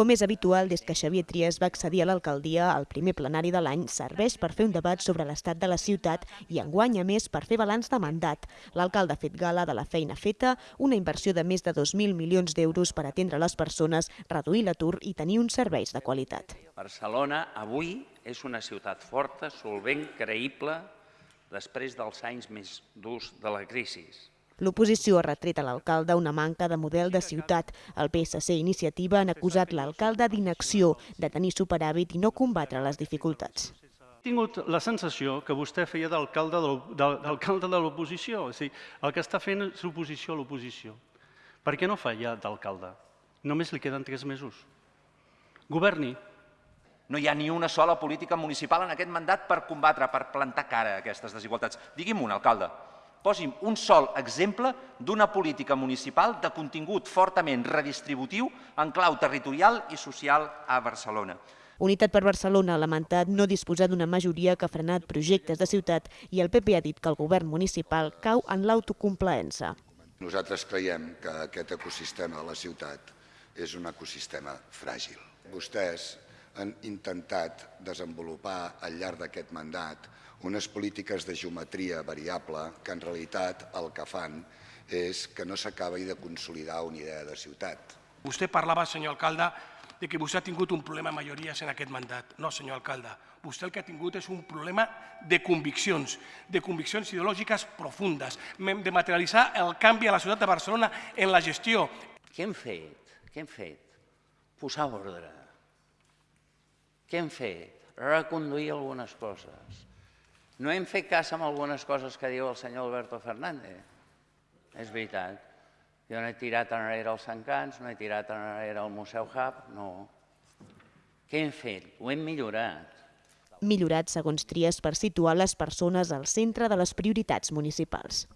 Com és habitual, des que Xavier Trias va accedir a l'alcaldia, el primer plenari de l'any serveix per fer un debat sobre l'estat de la ciutat i enguany a més per fer balanç de mandat. L'alcalde ha fet gala de la feina feta, una inversió de més de 2.000 milions d'euros per atendre les persones, reduir l'atur i tenir uns serveis de qualitat. Barcelona avui és una ciutat forta, solvent, creïble, després dels anys més durs de la crisi. L'oposició ha retret a l'alcalde una manca de model de ciutat. El PSC i Iniciativa han acusat l'alcalde d'inacció, de tenir superàvit i no combatre les dificultats. He tingut la sensació que vostè feia d'alcalde de l'oposició. O sigui, el que està fent és oposició a l'oposició. Per què no fa ja d'alcalde? Només li queden tres mesos. Governi. No hi ha ni una sola política municipal en aquest mandat per combatre, per plantar cara a aquestes desigualtats. Digui'm un, alcalde. Posi'm un sol exemple d'una política municipal de contingut fortament redistributiu en clau territorial i social a Barcelona. Unitat per Barcelona ha lamentat no disposar d'una majoria que ha frenat projectes de ciutat i el PP ha dit que el govern municipal cau en l'autocomplaença. Nosaltres creiem que aquest ecosistema de la ciutat és un ecosistema fràgil. Vostès han intentat desenvolupar al llarg d'aquest mandat unes polítiques de geometria variable que en realitat el que fan és que no s'acabi de consolidar una idea de ciutat. Vostè parlava, senyor alcalde, de que vostè ha tingut un problema de majories en aquest mandat. No, senyor alcalde, vostè el que ha tingut és un problema de conviccions, de conviccions ideològiques profundes, de materialitzar el canvi a la ciutat de Barcelona en la gestió. Què hem fet? Què hem fet? Posar ordre. Què hem fet? Reconduir algunes coses no hem fet cas amb algunes coses que diu el senyor Alberto Fernández. És veritat. Jo no he tirat enrere els Encants, no he tirat enrere el Museu Hub, no. Què hem fet? Ho hem millorat. Millorat, segons Tries, per situar les persones al centre de les prioritats municipals.